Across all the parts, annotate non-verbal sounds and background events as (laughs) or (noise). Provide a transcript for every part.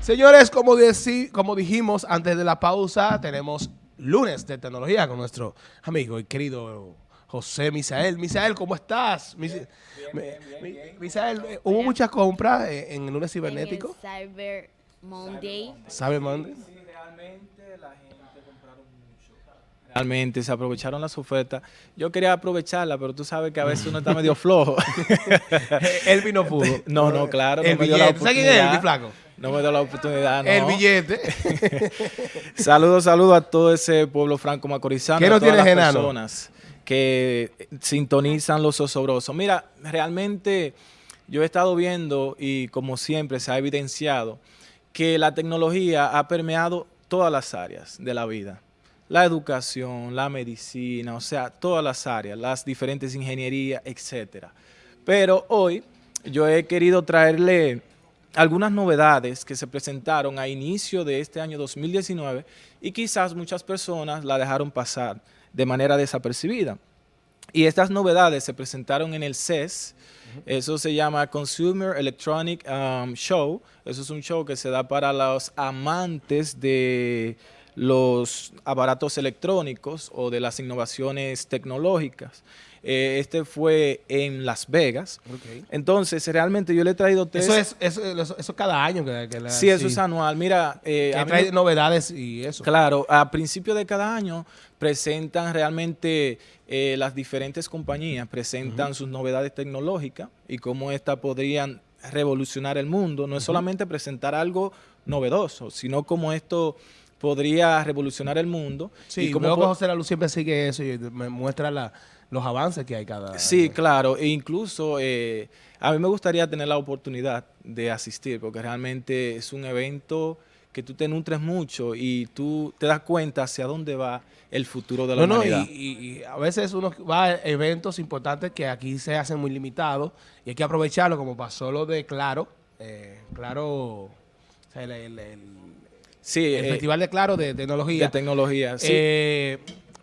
Señores, como, dijimos antes de la pausa, tenemos lunes de tecnología con nuestro amigo y querido José Misael. Misael, ¿cómo estás? Mis- mi- mi- Misael, ¿hubo muchas compras en el lunes cibernético? En el Cyber Monday. ¿Sabe, Monday? realmente la gente. Realmente se aprovecharon las ofertas. Yo quería aprovecharla, pero tú sabes que a veces uno está medio flojo. (laughs) El vino pudo. (laughs) No, no, claro, no El me dio la billete. ¿Sabes quién es el oportunidad. mi flaco? No me dio la oportunidad, no. El billete. (laughs) Saludos, saludos a todo ese pueblo franco macorizano. ¿Qué a no todas las enano? personas que sintonizan los osobrosos. Mira, realmente yo he estado viendo y como siempre se ha evidenciado que la tecnología ha permeado todas las áreas de la vida. La educación, la medicina, o sea, todas las áreas, las diferentes ingenierías, etcétera. Pero hoy yo he querido traerle algunas novedades que se presentaron a inicio de este año 2019 y quizás muchas personas la dejaron pasar de manera desapercibida. Y estas novedades se presentaron en el CES, eso se llama Consumer Electronic um, Show, eso es un show que se da para los amantes de los aparatos electrónicos o de las innovaciones tecnológicas. Eh, este fue en Las Vegas. Entonces, realmente yo le he traído tres... Eso es eso, cada año que, que la- Sí, eso es anual. Mira, eh, que mí trae novedades y eso. claro, a principio de cada año presentan realmente eh, las diferentes compañías, presentan sus novedades tecnológicas y cómo éstas podrían revolucionar el mundo. No es solamente presentar algo novedoso, sino cómo esto podría revolucionar el mundo. Sí, y po- José La Luz siempre sigue eso y me muestra la- los avances que hay cada Sí, claro, e incluso eh, a mí me gustaría tener la oportunidad de asistir, porque realmente es un evento que tú te nutres mucho y tú te das cuenta hacia dónde va el futuro de la No, no, y, humanidad. y- y a veces uno va a eventos importantes que aquí se hacen muy limitados y hay que aprovecharlo, como pasó lo de Claro. eh, claro, o sea, el, el- el- sí, el eh, Festival de Claro de tecnología. de tecnología. Sí, Eh,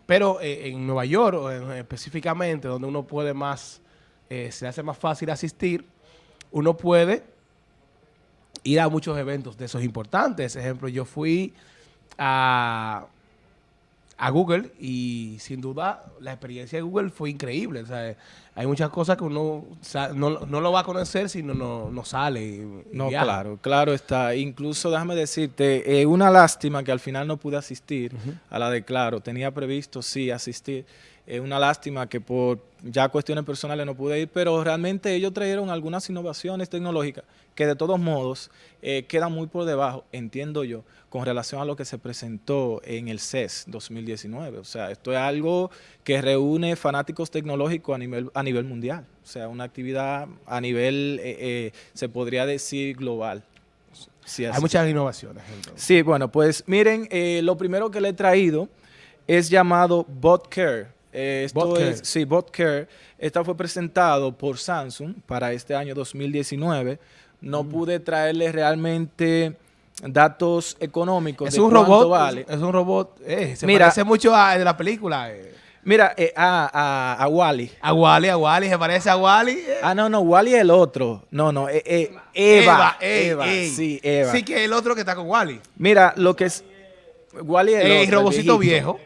pero eh, en Nueva York, o en- específicamente, donde uno puede más, se hace más fácil asistir, uno puede ir a muchos eventos de esos importantes. Ejemplo, yo fui a, a Google y sin duda la experiencia de Google fue increíble. O sea, hay muchas cosas que uno no, no lo va a conocer si no, no, no sale. y- no, viaja. claro, claro está. Incluso déjame decirte, eh, una lástima que al final no pude asistir a la de Claro. Tenía previsto, sí, asistir. Es una lástima que por ya cuestiones personales no pude ir, pero realmente ellos trajeron algunas innovaciones tecnológicas que de todos modos eh, quedan muy por debajo, entiendo yo, con relación a lo que se presentó en el CES 2019. O sea, esto es algo que reúne fanáticos tecnológicos a nivel, a nivel mundial. O sea, una actividad a nivel, eh, eh, se podría decir, global. Sí, Hay muchas innovaciones. entonces. Sí, bueno, pues miren, eh, lo primero que le he traído es llamado BotCare. Eh, esto BotCare. es, sí, BotCare. Esta fue presentado por Samsung para este año 2019. No Mm. pude traerle realmente datos económicos Es de un robot, vale. es un robot, eh, se Mira. parece mucho a de la película. eh. Mira, eh, a, a, a Wally. A Wally, a Wally, se parece a Wally. eh. Ah, no, no, Wally es el otro. No, no, eh, Eva. Eva, ey. sí, Eva. Sí, que el otro que está con Wally. Mira, lo que es... Wally es el, otro, robocito viejo.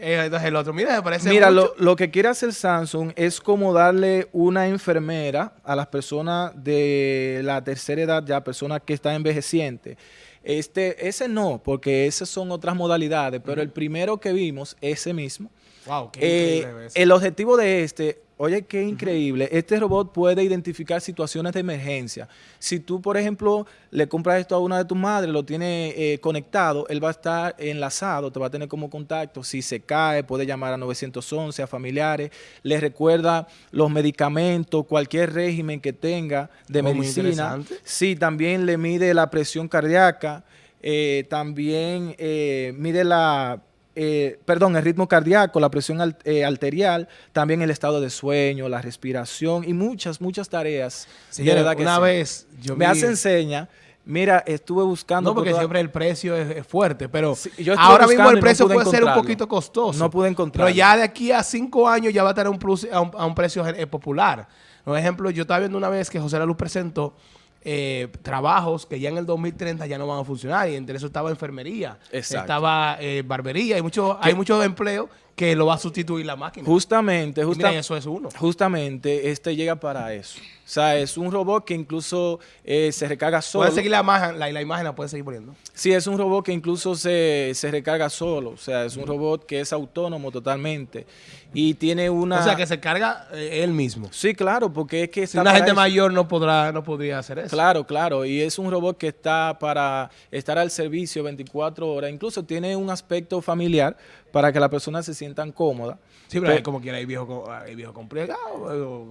Eh, entonces el otro, mira, se parece Mira, mucho. lo, lo que quiere hacer Samsung es como darle una enfermera a las personas de la tercera edad, ya personas que están envejecientes. Este, ese no, porque esas son otras modalidades, pero el primero que vimos, ese mismo, Wow, qué eh, increíble el objetivo de este, oye, qué increíble, este robot puede identificar situaciones de emergencia. Si tú, por ejemplo, le compras esto a una de tus madres, lo tiene eh, conectado, él va a estar enlazado, te va a tener como contacto. Si se cae, puede llamar a 911, a familiares, le recuerda los medicamentos, cualquier régimen que tenga de Oh, medicina. Sí, también le mide la presión cardíaca, eh, también eh, mide la, eh, perdón, el ritmo cardíaco, la presión al- eh, arterial, también el estado de sueño, la respiración y muchas, muchas tareas. una sí. vez yo Me vi- hace enseña Mira, estuve buscando... No, porque toda- siempre el precio es, es fuerte, pero Sí, yo estuve ahora mismo el no precio puede ser un poquito costoso. No pude encontrarlo. Pero ya de aquí a cinco años ya va a tener un, plus- a un, a un precio eh, popular. Por ejemplo, yo estaba viendo una vez que José La Luz presentó eh, trabajos que ya en el 2030 ya no van a funcionar y entre eso estaba enfermería, Exacto. estaba eh, barbería, hay muchos hay muchos empleos que lo va a sustituir la máquina. Justamente, Y justa- mira, eso es uno. justamente, este llega para eso. O sea, es un robot que incluso eh, se recarga solo. Pueden seguir la imagen, la, la imagen la pueden seguir poniendo. Sí, es un robot que incluso se, se recarga solo. O sea, es un robot que es autónomo totalmente. Y tiene una... O sea, que se carga eh, él mismo. Sí, claro, porque es que Si una gente eso. mayor no podrá no podría hacer eso. Claro, claro. Y es un robot que está para estar al servicio 24 horas. Incluso tiene un aspecto familiar para que las personas se sientan cómodas. Sí, pero Pe- hay como quiera hay viejo, co- hay viejo complicado.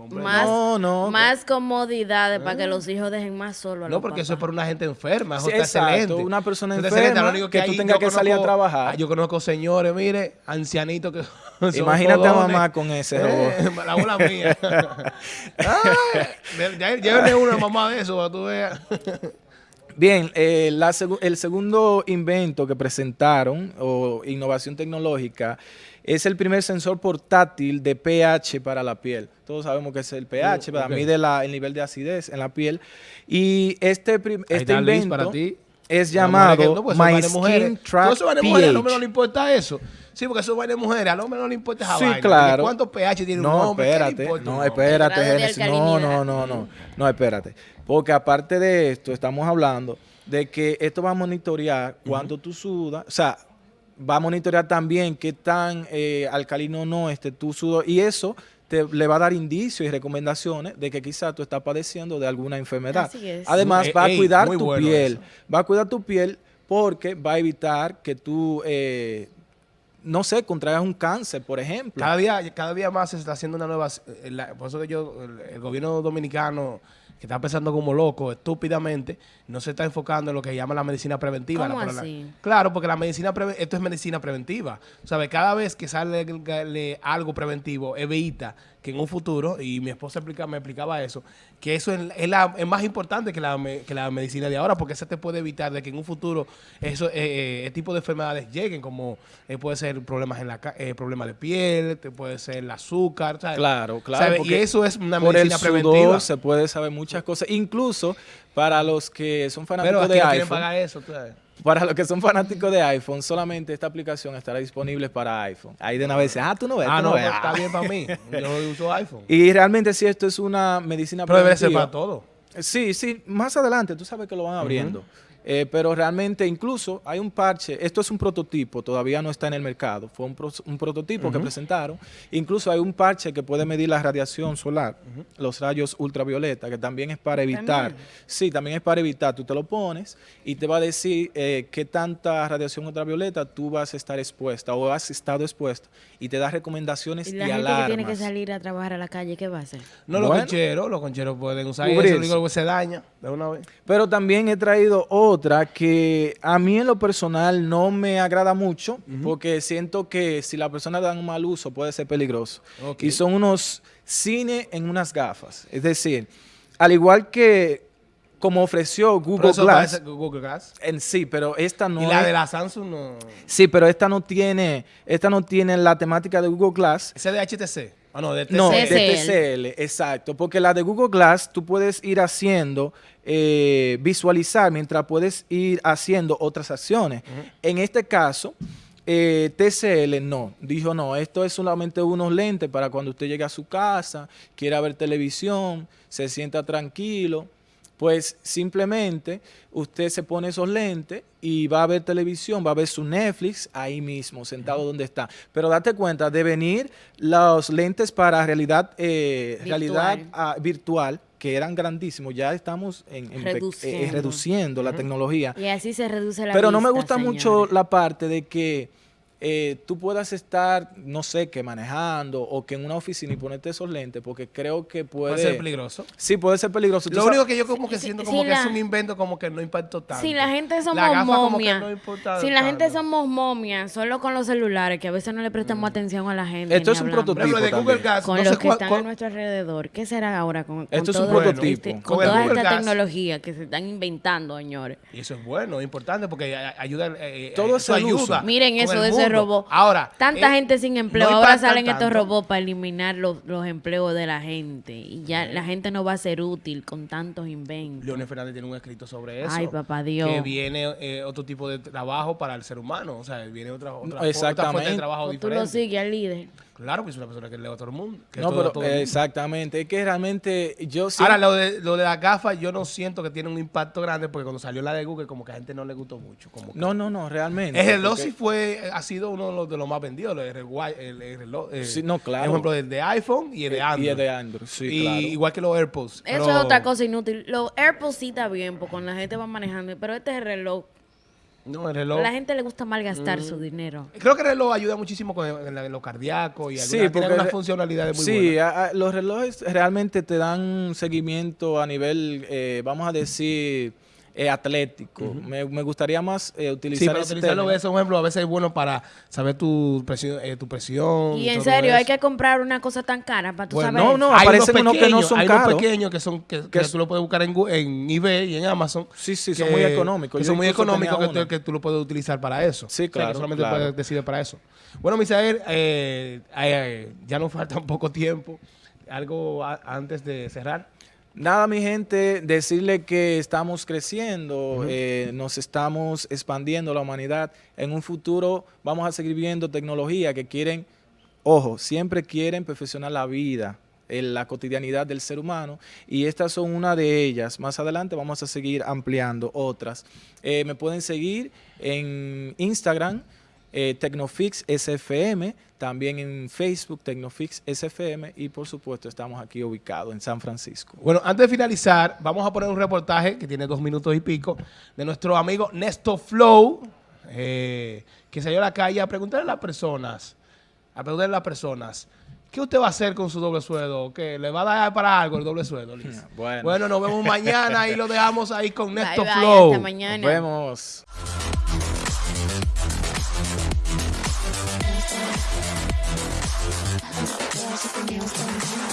Más, No, no. más comodidades para que los hijos dejen más solo a No, los porque eso es papás. por una gente enferma. Eso Sí, está exacto, excelente. una persona está excelente, enferma lo único que tú ahí tengas yo que salir a conozco- trabajar. ah, Yo conozco señores, mire, ancianitos que (laughs) son Imagínate a mamá con ese Eh, la abuela mía. Ya- Llévenle una mamá de eso para que tú veas. Bien, eh, la el segundo invento que presentaron, o innovación tecnológica, es el primer sensor portátil de pH para la piel. Todos sabemos que es el pH, Uh, ¿verdad? ok. mide la- el nivel de acidez en la piel. Y este, este invento para ti. es llamado no, pues My. Skin Track hombre no le pH. importa eso. Sí, porque eso de mujeres, al hombre no le importa esa Sí, vaina. claro. ¿Cuántos pH tiene un hombre? ¿Qué le espérate, no, espérate, Génesis, no, no, no, no, no, espérate. Porque aparte de esto, estamos hablando de que esto va a monitorear cuánto tú sudas, o sea, va a monitorear también qué tan eh, alcalino o no esté tu sudor, y eso te, le va a dar indicios y recomendaciones de que quizás tú estás padeciendo de alguna enfermedad. Así es. Además, va a ey, cuidar muy tu bueno piel, eso. va a cuidar tu piel porque va a evitar que tú, eh, no sé, contraigas un cáncer, por ejemplo. Cada día, cada día más se está haciendo una nueva... eh, la- por eso que yo, el, el gobierno dominicano, que está pensando como loco, estúpidamente, no se está enfocando en lo que llama la medicina preventiva. ¿Cómo La- pero la- así? claro, porque la medicina preve- esto es medicina preventiva. ¿Sabes? Cada vez que sale le- algo preventivo, evita que en un futuro, y mi esposa explica, me explicaba eso, que eso es, es la- es más importante que la, me- que la medicina de ahora, porque eso te puede evitar de que en un futuro eso, eh, eh, tipo de enfermedades lleguen, como eh, puede ser problemas en la eh, problemas de piel, te puede ser el azúcar, ¿sabes? Claro, claro. ¿Sabes? Y porque eso es una por el medicina sudor preventiva. se puede saber muchas cosas. Incluso para los que son Pero fanáticos aquí de iPhone, pagar eso, tú sabes. Para los que son fanáticos de iPhone, solamente esta aplicación estará disponible para iPhone. Ahí de una vez, ah, tú no ves, Ah, no, ves. pues, está Ah. bien para mí. Yo uso iPhone. Y realmente sí, esto es una medicina Pero debe ser preventiva. para todo. Sí, sí, más adelante, tú sabes que lo van abriendo. Eh, pero realmente incluso hay un parche, esto es un prototipo, todavía no está en el mercado, fue un, pro- un prototipo que presentaron. Incluso hay un parche que puede medir la radiación solar, los rayos ultravioleta, que también es para evitar. También. Sí, también es para evitar. Tú te lo pones y te va a decir eh, qué tanta radiación ultravioleta tú vas a estar expuesta o has estado expuesta y te da recomendaciones Y y, la gente alarmas. que tiene que salir a trabajar a la calle, ¿qué va a hacer? No, los concheros, los concheros pueden usar eso, digo se daña de una vez. Pero también he traído otra que a mí en lo personal no me agrada mucho porque siento que si la persona da un mal uso puede ser peligroso. Y son unos cine en unas gafas. Es decir, al igual que como ofreció Google Glass parece Google Glass. en sí, pero esta no y la es- de la Samsung no. Sí, pero esta no tiene esta no tiene la temática de Google Glass. Ese de HTC. Ah, no, de TCL. No, de TCL. Exacto. Porque la de Google Glass tú puedes ir haciendo, eh, visualizar mientras puedes ir haciendo otras acciones. En este caso, eh, TCL no. Dijo, no, esto es solamente unos lentes para cuando usted llegue a su casa, quiera ver televisión, se sienta tranquilo. Pues simplemente usted se pone esos lentes y va a ver televisión, va a ver su Netflix ahí mismo, sentado donde está. Pero date cuenta de venir los lentes para realidad, eh, Virtual. realidad ah, virtual, que eran grandísimos. Ya estamos en, eh, Reduciendo. la tecnología. Y así se reduce la Pero no me gusta señores. mucho la parte de que eh, tú puedas estar, no sé, que manejando o que en una oficina y ponerte esos lentes, porque creo que puede... Puede ser peligroso. Sí, puede ser peligroso. Lo sabes- único que yo como que Sí, siento sí, como que la- es un invento como que no impactó tanto. Si la gente somos La gafa como que momias, no importa si la gente somos momias, solo con los celulares, que a veces no le prestamos atención a la gente. Esto es un hablamos. Ejemplo, de Google. Gas, Con no los sé que cuál- están cuál- a nuestro alrededor. ¿Qué será ahora con, con Esto es un prototipo. este- Con toda Google esta Gas. tecnología que se están inventando, señores? Y eso es bueno, es importante porque ayuda. eh, Todo eso ayuda. Miren eso de ese mundo. robot. Ahora. Tanta eh, gente sin empleo. no Ahora salen estos robots para eliminar los, los empleos de la gente. Y ya la gente no va a ser útil con tantos inventos. Leonel Fernández tiene un escrito sobre eso. Ay, papá Dios. Que viene eh, otro tipo de trabajo para el ser humano. O sea, viene otra, otra, otra Exactamente. fuente de trabajo O tú diferente. lo sigues al líder. Claro que es una persona que lee a todo el mundo. que No, todo- pero todo el mundo. exactamente. Es que realmente yo sí... Ahora, lo de, lo de las gafas, yo no siento que tiene un impacto grande porque cuando salió la de Google, como que a gente no le gustó mucho. Como que- No, no, no, realmente. El reloj porque- sí fue, ha sido uno de los, de los más vendidos, el, reloj- el, el reloj. eh, Sí, no, claro. Por ejemplo, el de iPhone y el de Android. Y el de Android, sí, Y claro. igual que los AirPods. Eso pero- es otra cosa inútil. Los AirPods sí está bien, porque cuando la gente va manejando. Pero este es el reloj. No, el reloj. A la gente le gusta Mm. malgastar su dinero. Creo que el reloj ayuda muchísimo con el- en lo cardíaco y Sí, alguna, porque funcionalidades muy sí, buenas. a- a- los relojes realmente te dan un seguimiento a nivel, eh, vamos a decir, eh, atlético. me, me gustaría más eh, Sí, utilizar pero ese utilizarlo término. eso, por ejemplo, a veces es bueno para saber tu presión. eh, tu presión Y en todo serio, hay que comprar una cosa tan cara para tú Bueno, saber. no, no, hay aparecen unos unos que no pequeños, son hay unos caros. pequeños que son que, que Que tú lo puedes buscar en, en eBay y en Amazon. Sí, sí, son muy económicos. Que son muy económicos que, tú- que tú lo puedes utilizar para eso. Sí, O sea, que claro, solamente claro. puedes decidir para eso. Bueno, Misael, eh, eh, ya nos (laughs) falta un poco tiempo. Algo a- antes de cerrar. Nada, mi gente, decirle que estamos creciendo, eh, nos estamos expandiendo la humanidad. En un futuro vamos a seguir viendo tecnología que quieren, ojo, siempre quieren perfeccionar la vida, en la cotidianidad del ser humano y estas son una de ellas. Más adelante vamos a seguir ampliando otras. Eh, me pueden seguir en Instagram, eh, Tecnofix SFM, también en Facebook, Tecnofix SFM y por supuesto estamos aquí ubicados en San Francisco. Bueno, antes de finalizar, vamos a poner un reportaje que tiene dos minutos y pico de nuestro amigo Nesto Flow, eh, que salió a la calle a preguntarle a las personas, a preguntarle a las personas, ¿qué usted va a hacer con su doble sueldo? ¿Qué? ¿Le va a dar para algo el doble sueldo, Liz? (laughs) Bueno. Bueno, nos vemos mañana y lo dejamos ahí con Bye, Nesto bye, Flow. hasta mañana. Nos vemos. music and your